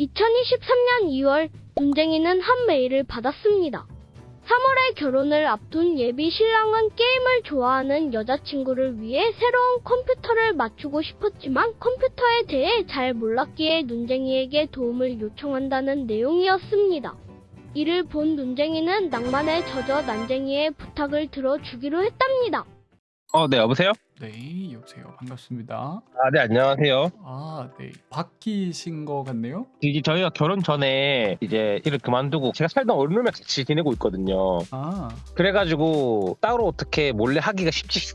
2023년 2월 눈쟁이는 한 메일을 받았습니다. 3월에 결혼을 앞둔 예비 신랑은 게임을 좋아하는 여자친구를 위해 새로운 컴퓨터를 맞추고 싶었지만 컴퓨터에 대해 잘 몰랐기에 눈쟁이에게 도움을 요청한다는 내용이었습니다. 이를 본 눈쟁이는 낭만에 젖어 난쟁이의 부탁을 들어주기로 했답니다. 어, 네, 여보세요? 네, 여보세요. 반갑습니다. 아, 네, 안녕하세요. 아, 네. 바뀌신 거 같네요. 이게 저희가 결혼 전에 이제 일을 그만두고 제가 살던 원룸에 같이 지내고 있거든요. 아, 그래가지고 따로 어떻게 몰래 하기가 쉽지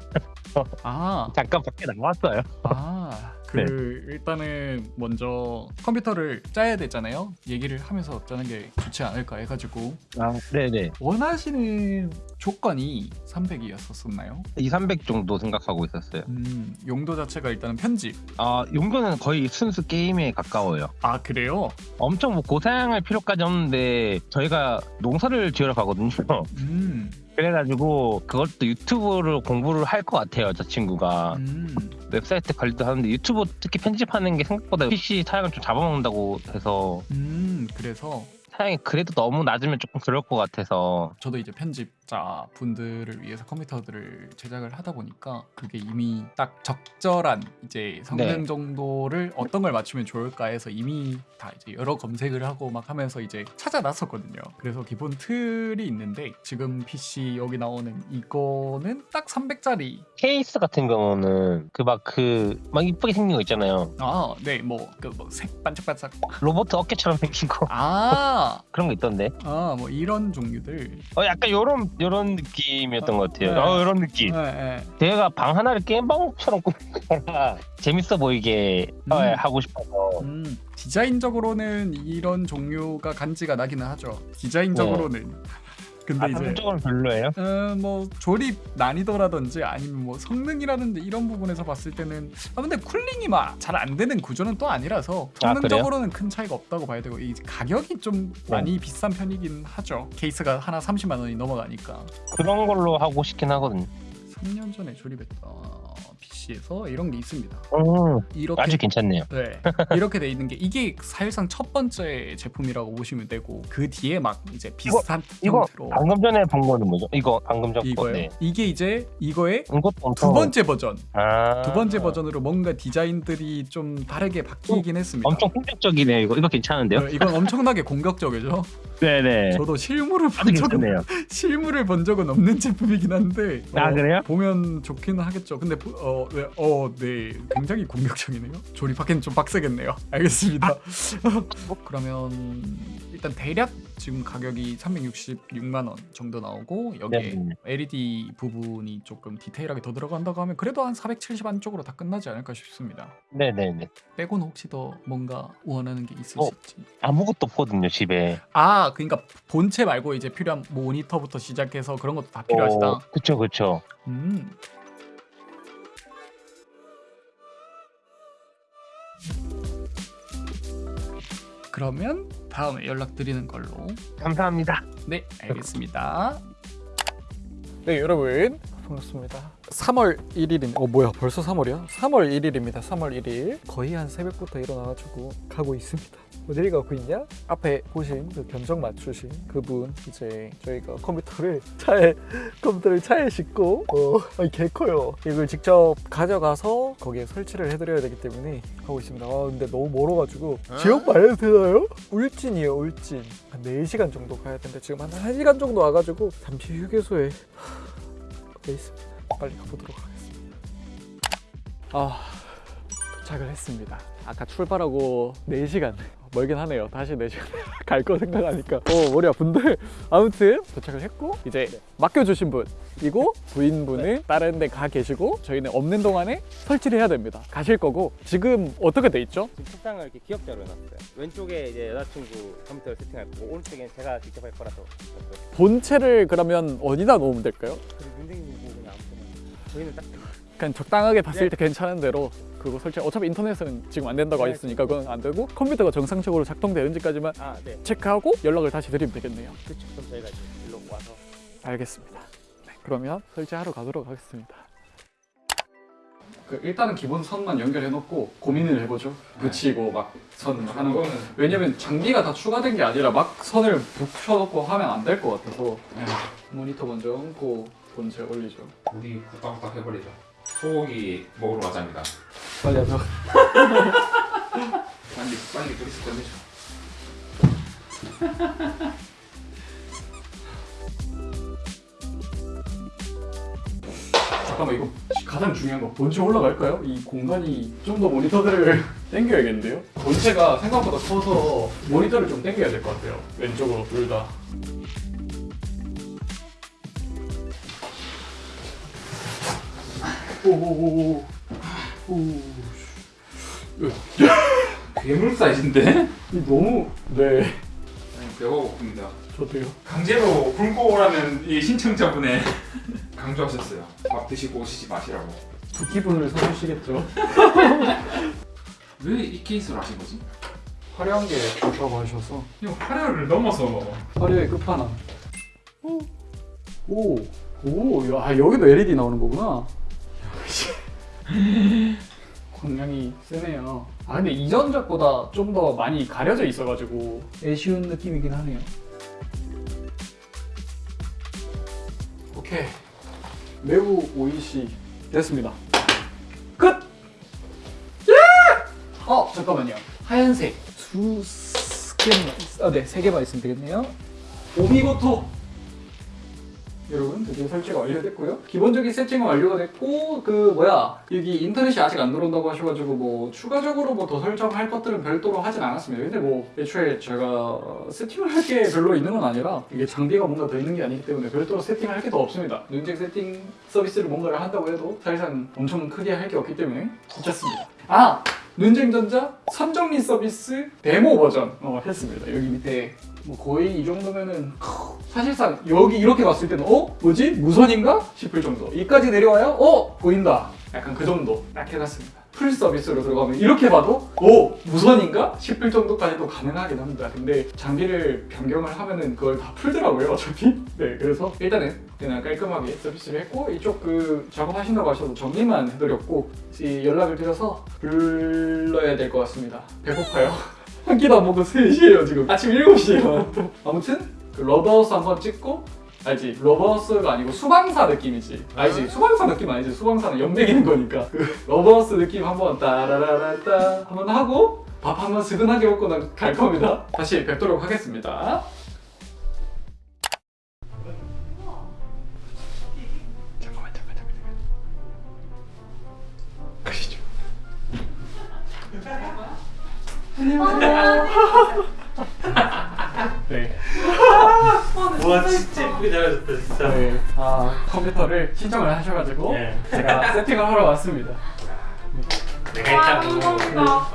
아, 잠깐 밖에 나왔어요. 아. 그 네. 일단은 먼저 컴퓨터를 짜야 되잖아요. 얘기를 하면서 짜는 게 좋지 않을까 해가지고 아, 네네. 원하시는 조건이 300이었었나요? 2, 300 정도 생각하고 있었어요. 음, 용도 자체가 일단은 편집. 아, 용도는 거의 순수 게임에 가까워요. 아 그래요? 엄청 뭐 고생할 필요까지 없는데 저희가 농사를 지으러 가거든요. 음, 그래가지고 그것도 유튜브를 공부를 할 것 같아요, 저 친구가. 음. 웹사이트 관리도 하는데 유튜브 특히 편집하는 게 생각보다 PC 사양을 좀 잡아먹는다고 해서 음, 그래서 사양이 그래도 너무 낮으면 조금 그럴 것 같아서 저도 이제 편집자 분들을 위해서 컴퓨터들을 제작을 하다 보니까 그게 이미 딱 적절한 이제 성능 네. 정도를 어떤 걸 맞추면 좋을까 해서 이미 다 이제 여러 검색을 하고 막 하면서 이제 찾아놨었거든요. 그래서 기본 틀이 있는데 지금 PC 여기 나오는 이거는 딱 300짜리. 케이스 같은 경우는 그 막 그 막 이쁘게 생긴 거 있잖아요 아, 네, 뭐그뭐색 반짝반짝. 로봇 어깨처럼 생긴 거 아, 그런 거 있던데 아, 뭐 이런 종류들. 어 약간 요런 요런 느낌이었던 것 같아요 네. 어 요런 느낌 네, 네. 제가 방 하나를 게임 방처럼 꾸미거나 재밌어 보이게 어, 음. 하고 싶어서 음, 디자인적으로는 이런 종류가 간지가 나기는 하죠. 디자인적으로는. 근데 아, 이제 상적으로는 별로예요? 어, 뭐 조립 난이도라든지 아니면 뭐 성능이라든지 이런 부분에서 봤을 때는 아 근데 cooling이 막 잘 안 되는 구조는 또 아니라서 아, 성능적으로는 큰 차이가 없다고 봐야 되고 이 가격이 좀 네. 많이 비싼 편이긴 하죠. 케이스가 하나 30만 원이 넘어가니까 그런 걸로 하고 싶긴 하거든요 3년 전에 조립했던 PC에서 이런 게 있습니다. 음, 이렇게 아주 괜찮네요 네 이렇게 돼 있는 게 이게 사실상 첫 번째 제품이라고 보시면 되고 그 뒤에 막 이제 비슷한 이거 형태로 방금 전에 본 거는 뭐죠? 이거 방금 전 거. 이거요. 네. 이게 이제 이거의 두 번째 버전. 아, 두 번째 버전으로 뭔가 디자인들이 좀 다르게 바뀌긴 했습니다. 엄청 공격적이네요. 이거 이거 괜찮은데요? 네, 이건 엄청나게 공격적이죠. 네네. 저도 실물을 본 적은 괜찮네요. 실물을 본 적은 없는 제품이긴 한데 아, 그래요? 보면 좋기는 하겠죠. 근데 어, 네, 어, 네, 굉장히 공격적이네요. 조립하기는 좀 빡세겠네요. 알겠습니다. 뭐 그러면 일단 대략 지금 가격이 366만 원 정도 나오고 여기에 네. LED 부분이 조금 디테일하게 더 들어간다고 하면 그래도 한 470 안쪽으로 다 끝나지 않을까 싶습니다. 네네네. 빼고는 혹시 더 뭔가 원하는 게 어. 있으실지? 아무것도 없거든요 집에. 아, 그러니까 본체 말고 이제 필요한 모니터부터 시작해서 그런 것도 다 필요하시다. 어, 그쵸 그쵸. 음. 그러면 다음에 연락드리는 걸로. 감사합니다. 네, 알겠습니다. 네, 여러분 반갑습니다. 3월 1일인 어 뭐야 벌써 3월이야? 3월 1일입니다. 3월 1일 거의 한 새벽부터 일어나가지고 가고 있습니다. 어딜 가고 있냐? 앞에 보신 그 견적 맞추신 그분 이제 저희가 컴퓨터를 차에 컴퓨터를 차에 싣고 어 아니 개 커요. 이걸 직접 가져가서 거기에 설치를 해드려야 되기 때문에 가고 있습니다. 아 근데 너무 멀어가지고 지역 말해도 되나요? 울진이에요 울진 한 4시간 정도 가야 되는데 지금 한 1시간 정도 와가지고 잠시 휴게소에 돼 있습니다. 빨리 가보도록 하겠습니다. 아 도착을 했습니다. 아까 출발하고 4시간 멀긴 하네요. 다시 4시간 갈 거 생각하니까 어 머리 아픈데 아무튼 도착을 했고 이제 맡겨주신 분 이고 부인분은 다른 데 가 계시고 저희는 없는 동안에 설치를 해야 됩니다. 가실 거고 지금 어떻게 돼 있죠? 지금 책상을 이렇게 기역자로 해놨어요. 왼쪽에 이제 여자친구 컴퓨터를 세팅할 거고 오른쪽엔 제가 직접 할 거라서. 본체를 그러면 어디다 놓으면 될까요? 그냥 저희는 딱 그냥 적당하게 봤을 네. 때 괜찮은 대로 그거 설치 어차피 인터넷은 지금 안 된다고 네, 했으니까 그건 안 되고 컴퓨터가 정상적으로 작동되는지까지만 아, 네. 체크하고 연락을 다시 드리면 되겠네요 그렇죠. 그럼 저희가 이제 일로 와서 알겠습니다 네, 그러면 설치하러 가도록 하겠습니다 그 일단은 기본 선만 연결해 놓고 고민을 해보죠. 붙이고 막 선 하는 거는 왜냐면 장비가 다 추가된 게 아니라 막 선을 붙여놓고 하면 안 될 것 같아서 네. 모니터 먼저 얹고 본체 올리죠. 우리 후딱후딱 해버리죠. 소고기 먹으러 가자입니다. 빨리 하자. 빨리 빨리 둘이서 끝내죠. 잠깐만 이거 가장 중요한 거 본체 올라갈까요? 이 공간이 좀 더 모니터들을 당겨야겠는데요? 본체가 생각보다 커서 모니터를 좀 당겨야 될 것 같아요. 왼쪽으로 둘 다. 오오오오. 오. 괴물 사이즈인데? 이 너무 네. 배가 고픕니다. 저도요. 강제로 굶고 오라는 이 신청자분의 강조하셨어요. 밥 드시고 오시지 마시라고. 두 기분을 사주시겠죠? 왜 이 케이스로 하신 거지? 화려한 게 좋다고 하셔서 이거 화려를 넘어서 화려의 끝판왕. 오, 오, 오, 야 여기도 LED 나오는 거구나. 광량이 세네요. 아 근데 이전작보다 좀 더 많이 가려져 있어가지고 애쉬운 느낌이긴 하네요. 오케이, 매우 오이시 됐습니다. 끝. 예! 어 잠깐만요. 하얀색 두 개만, 아, 네, 세 개만 있으면 되겠네요. 오미고토 여러분 드디어 설치가 완료됐고요. 기본적인 세팅은 완료가 됐고 그 뭐야 여기 인터넷이 아직 안 들어온다고 하셔가지고 뭐 추가적으로 뭐 더 설정할 것들은 별도로 하진 않았습니다. 근데 뭐 애초에 제가 세팅을 할 게 별로 있는 건 아니라 이게 장비가 뭔가 더 있는 게 아니기 때문에 별도로 세팅할 게 더 없습니다. 눈쟁 세팅 서비스를 뭔가를 한다고 해도 사실상 엄청 크게 할 게 없기 때문에 괜찮습니다. 아 눈쟁전자 선정리 서비스 데모 버전 어, 했습니다. 여기 밑에 뭐 거의 이 정도면은 크, 사실상 여기 이렇게 봤을 때는 어 뭐지 무선인가 싶을 정도. 이까지 내려와요? 어 보인다. 약간 그 정도 딱 해놨습니다. full 서비스로 들어가면 이렇게 봐도 오 무선인가 싶을 정도까지도 가능하긴 합니다. 근데 장비를 변경을 하면은 그걸 다 풀더라고요 어차피. 네 그래서 일단은 그냥 깔끔하게 서비스를 했고 이쪽 그 작업하신다고 하셔서 정리만 해드렸고 이 연락을 드려서 불러야 될 것 같습니다. 배고파요. 한 끼도 안 먹고 3시에요 지금. 아침 7시에요. 아무튼 그 러브하우스 한번 찍고 알지? 러브하우스가 아니고 수방사 느낌이지. 알지? 수방사 느낌 아니지? 수방사는 엿맥이는 거니까. 그 러브하우스 느낌 한번 따라라라따 한번 하고 밥 한번 스근하게 먹고 난 갈 겁니다. 다시 뵙도록 하겠습니다 네. 와 진짜 예쁘게 잘하셨다 진짜. 네. 아 컴퓨터를 신청을 하셔가지고 예. 제가 세팅을 하러 왔습니다. 내가 와, 일단 감사합니다.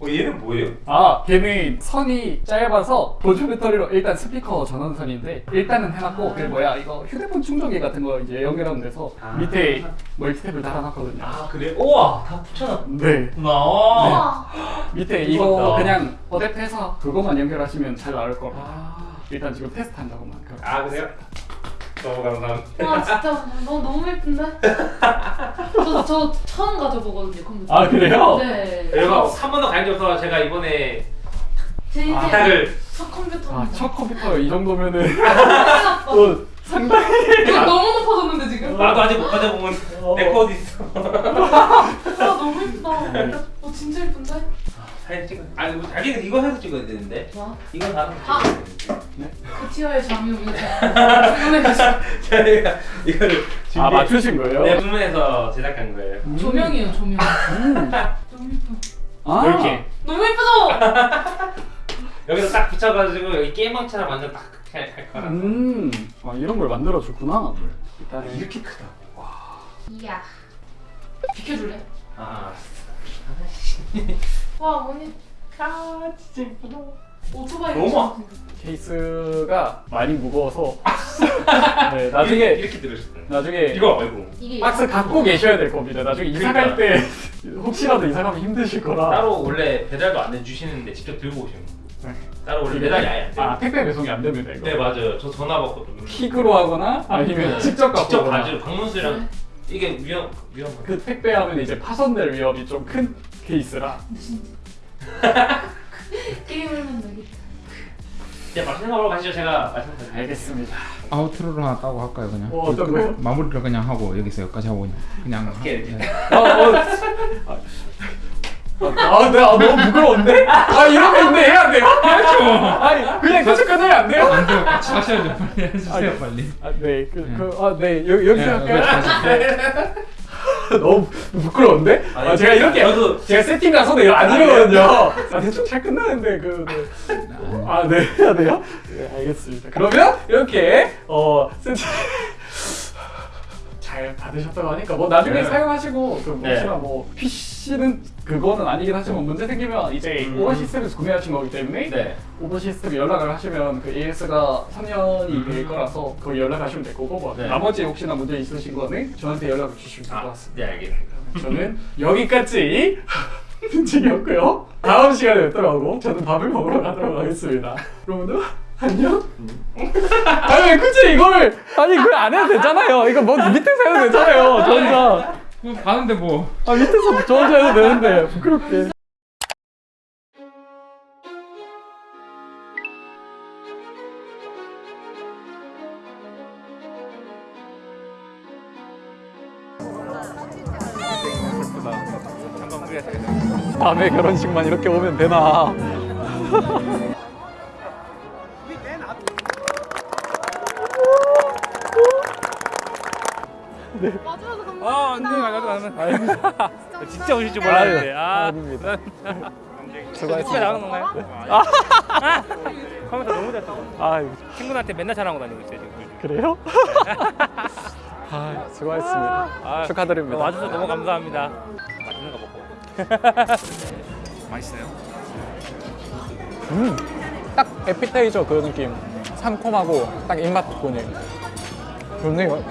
어? 어 얘는 뭐예요? 아 걔는 선이 짧아서 보조 배터리로 일단 스피커 전원선인데 일단은 해놨고 그 뭐야 이거 휴대폰 충전기 같은 거 이제 연결하면 돼서 아. 밑에 멀티탭을 달아놨거든요. 아 그래? 우와 다 붙여놨구나. 네. 와. 밑에 이거. 그냥 어댑해서 그것만 연결하시면 잘 나올 거라. 아, 일단 지금 테스트 한다고만. 아 그래요? 너무 감사합니다. 와 진짜 너 너무 예쁜데? 저, 저 처음 가져보거든요 컴퓨터. 아 그래요? 네. 여러분 한 번도 가진 적 없어서 제가 이번에 제 인생 바닥을 첫 컴퓨터입니다. 아첫 컴퓨터 이 정도면은 아, 또 상당히 이거 너무 높아졌는데 지금? 나도 아직 못 가져보면 내거 어디 있어? 아 너무 예쁘다. 어 진짜 예쁜데? 사진 찍어. 아니 뭐 자기는 이거 해서 찍어야 되는데. 와. 이건 다른 아. 티어의 장유 이거 주문해가지고 저희가 이거를 준비. 아 맞추신 거예요? 네 주문해서 제작한 거예요. 음. 조명이에요 조명. 음. 너무 예뻐. 아. 이렇게 너무 예쁘죠? 여기서 딱 붙여가지고 여기 게임왕처럼 완전 딱할 거라. 음, 아, 이런 걸 만들어 줬구나. 일단은 이렇게 크다. 이야. 비켜줄래? 아. 와 언니 아 진짜 예쁘다. 오토바이 너무 같이 케이스가 많이 무거워서 네, 나중에 이렇게 들으셨어요. 나중에 이거 아이고. 이게 박스 갖고 계셔야 될 겁니다. 나중에 이사 갈때 혹시라도 이사 가면 힘드실 거라. 따로 원래 배달도 안 해주시는데 직접 들고 오시는 거. 네. 따로 원래 배달이 아예 안 돼요. 아 택배 배송이 안 됩니다 이거. 네 맞아요. 저 전화 받고 좀 픽으로 하거나 아니면 네. 직접 갖고 직접 오거나. 가지고 방문수랑 네. 이게 위험 위험. 그 택배하면 이제 파손될 위험이 좀 큰 케이스라 게임을 만나기. 이제 맛있는 거 가시죠. 제가 맛있는 거. 알겠습니다 아우트로를 하나 따고 할까요 그냥? 어, 어떤 거요? 마무리를 그냥 하고 여기서 여기까지 하고 그냥 그냥 오케이. 네. 아, 어. 아, 아, 네, 아, 너무 부끄러운데? 아, 이런 거 근데 해야 돼요? 아니, 그냥 계속 끊으면 안 돼요? 안 돼요 같이 하셔야죠 빨리 해주세요 알겠- 빨리 아, 네, 그, 그, 아, 네, 여, 여기서 네, 할까요? 너무 부끄러운데? 아, 아니, 제가 이렇게, 저도- 제가 세팅 가서도 안 이러거든요. 아, 대충 잘 끝나는데, 그, 네. 아, 네, 해야 돼요? 네, 알겠습니다. 그러면, 이렇게, 어, 세팅. 잘 받으셨다고 하니까 뭐 나중에 네. 사용하시고 그 네. 혹시나 뭐 PC 는 그거는 아니긴 하지만 문제 생기면 이제 음. 오버 시스템에서 구매하신 거기 때문에 네. 오버 시스템 연락을 하시면 그 AS가 3년이 될 거라서 거기 연락하시면 될 거고 뭐 네. 나머지 혹시나 문제 있으신 거는 저한테 연락을 주시면 될 것 같습니다. 네 알겠습니다. 저는 여기까지 든직이었고요. 다음 시간에 하고 저는 밥을 먹으러 가도록 하겠습니다. 여러분들 안녕. 아니 왜 굳이 이거를 아니 그걸 안 해도 되잖아요. 이거 뭐 밑에서 해도 되잖아요. 저혼 자뭐 가는데 뭐 아 밑에서 저 혼자 해도 되는데 부끄럽게. 남의 결혼식만 이렇게 오면 되나? 가면 진짜 오실 줄 몰랐는데 아 아닙니다. 수고하셨습니다. 나가는 건가요? 컴퓨터 너무 잘 쓰고 아 친구한테 맨날 자랑하고 다니고 있어요 지금 그래요? 아 수고하셨습니다. 아, 축하드립니다. 와주셔서 너무 감사합니다 맛있는 거 먹고 맛있어요? 음, 딱 에피타이저 그 느낌. 상콤하고 딱 입맛 돋구네. 좋네요.